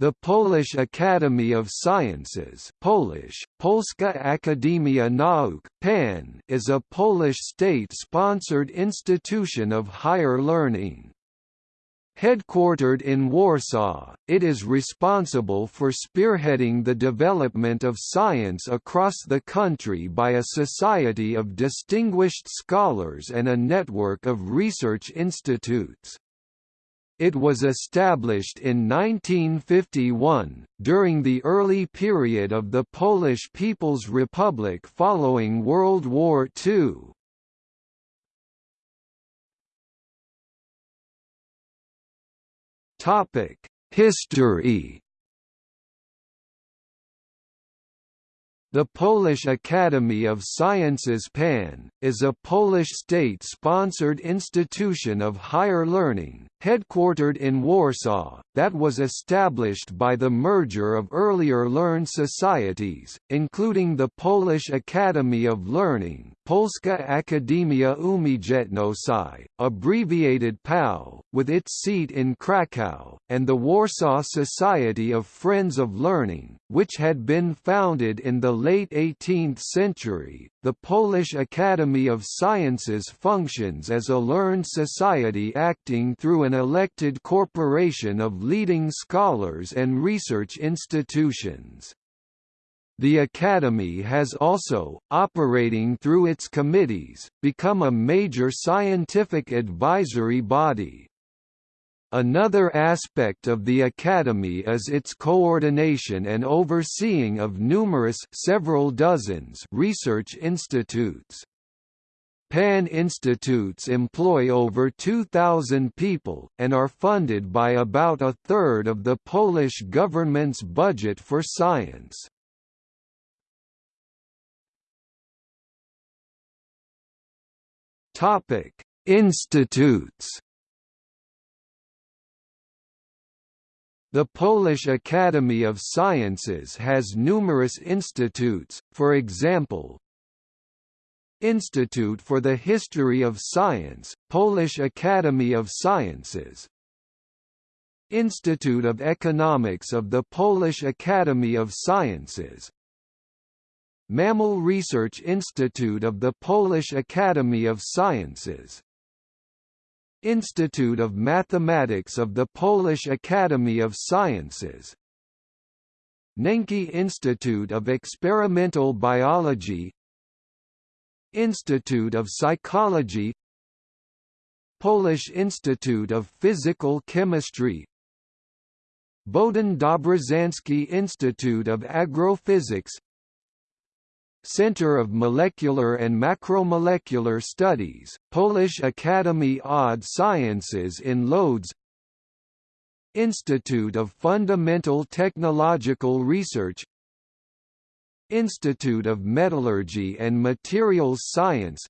The Polish Academy of Sciences Polish, Polska Akademia Nauk PAN is a Polish state-sponsored institution of higher learning. Headquartered in Warsaw, it is responsible for spearheading the development of science across the country by a society of distinguished scholars and a network of research institutes. It was established in 1951, during the early period of the Polish People's Republic following World War II. History The Polish Academy of Sciences PAN, is a Polish state-sponsored institution of higher learning, headquartered in Warsaw, that was established by the merger of earlier learned societies, including the Polish Academy of Learning Polska Akademia Umiejętności, abbreviated PAU, with its seat in Kraków, and the Warsaw Society of Friends of Learning, which had been founded in the late 18th century. The Polish Academy of Sciences functions as a learned society acting through an elected corporation of leading scholars and research institutions. The Academy has also, operating through its committees, become a major scientific advisory body. Another aspect of the Academy is its coordination and overseeing of numerous several dozens research institutes. PAN institutes employ over 2,000 people, and are funded by about a third of the Polish government's budget for science. Institutes. The Polish Academy of Sciences has numerous institutes, for example, Institute for the History of Science, Polish Academy of Sciences Institute of Economics of the Polish Academy of Sciences Mammal Research Institute of the Polish Academy of Sciences Institute of Mathematics of the Polish Academy of Sciences. Nencki Institute of Experimental Biology. Institute of Psychology. Polish Institute of Physical Chemistry. Bohdan Dobrzański Institute of Agrophysics Center of Molecular and Macromolecular Studies, Polish Academy Odd Sciences in Lodz Institute of Fundamental Technological Research. Institute of Metallurgy and Materials Science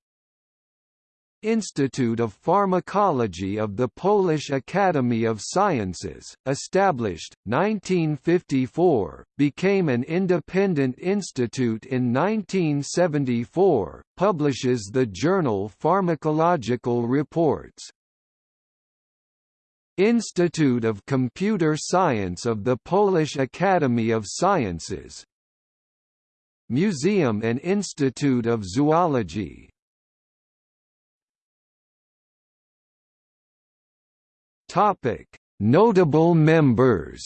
Institute of Pharmacology of the Polish Academy of Sciences, established, 1954, became an independent institute in 1974, publishes the journal Pharmacological Reports. Institute of Computer Science of the Polish Academy of Sciences Museum and Institute of Zoology Topic: Notable members.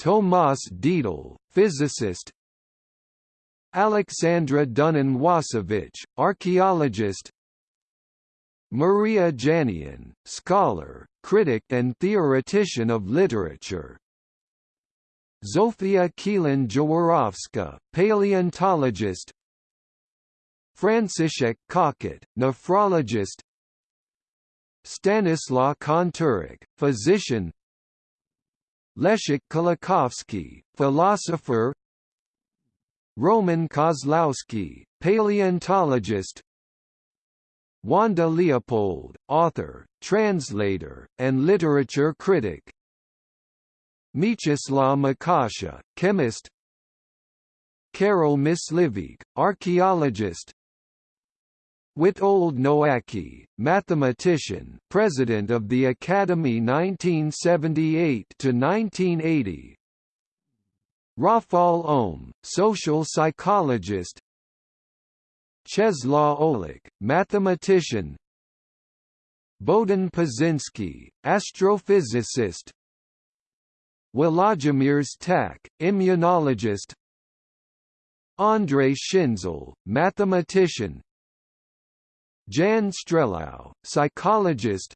Tomasz Dietl, physicist. Alexandra Dunin-Wasowicz, archaeologist. Maria Janion, scholar, critic and theoretician of literature. Zofia Kielan-Jaworowska, paleontologist. Franciszek Kokot, nephrologist Stanislaw Konturek, physician. Leszek Kolakowski, philosopher. Roman Kozlowski, paleontologist. Wanda Leopold, author, translator, and literature critic. Mieczysław Mąkosza, chemist. Karol Myśliwiec, archaeologist Witold Nowacki, mathematician, president of the Academy 1978 to 1980. Rafal Ohme, social psychologist. Czeslaw Olech, mathematician. Bohdan Paczynski, astrophysicist. Władimir Sztak, immunologist. Andrei Schinzel, mathematician. Jan Strelau, psychologist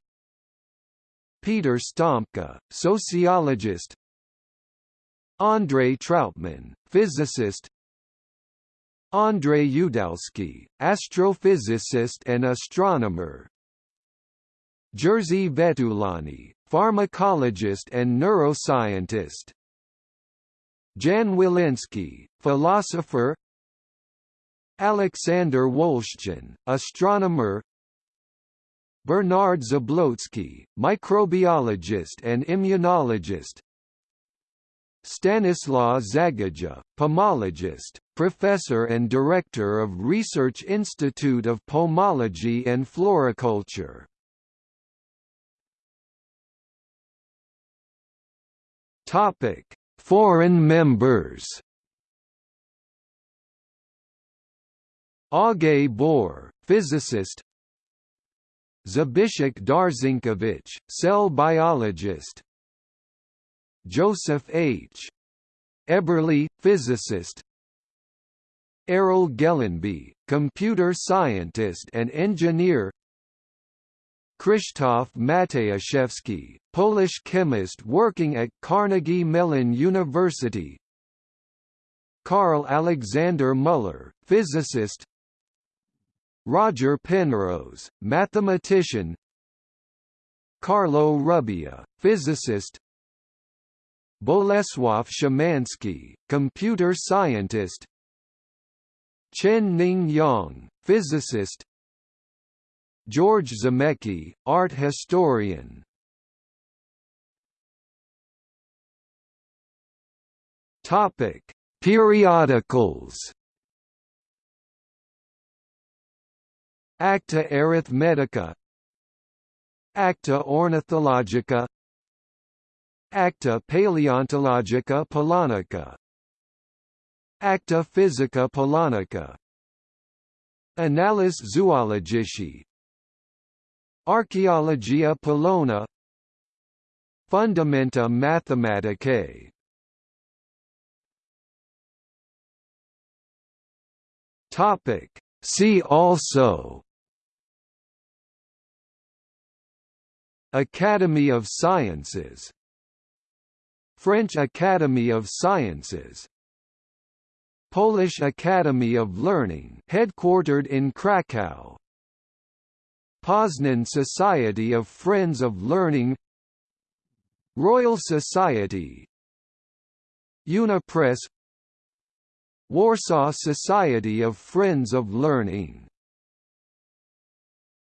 Peter Sztompka, sociologist Andrei Trautman, physicist Andrei Udalski, astrophysicist and astronomer Jerzy Vetulani, pharmacologist and neuroscientist Jan Woleński, philosopher Alexander Wolszczan, astronomer Bernard Zabłocki, microbiologist and immunologist Stanislaw Zagaja, pomologist, professor and director of Research Institute of Pomology and Floriculture. Topic: Foreign members. Aage Bohr, physicist. Zbyszek Darzynkiewicz, cell biologist. Joseph H. Eberly, physicist. Erol Gelenbe, computer scientist and engineer. Krzysztof Matyjaszewski, Polish chemist working at Carnegie Mellon University. Karl Alexander Muller, physicist Roger Penrose, mathematician. Carlo Rubbia, physicist. Bolesław Szymanski, computer scientist. Chen-Ning Yang, physicist. George Zarnecki, art historian. Topic: Periodicals Acta Arithmetica. Acta Ornithologica. Acta Palaeontologica Polonica Acta Physica Polonica Annales Zoologici. Archaeologia Polona. Fundamenta Mathematicae. Topic. See also Academy of Sciences. French Academy of Sciences. Polish Academy of Learning headquartered in Krakow. Poznan Society of Friends of Learning. Royal Society. Unipress. Warsaw Society of Friends of Learning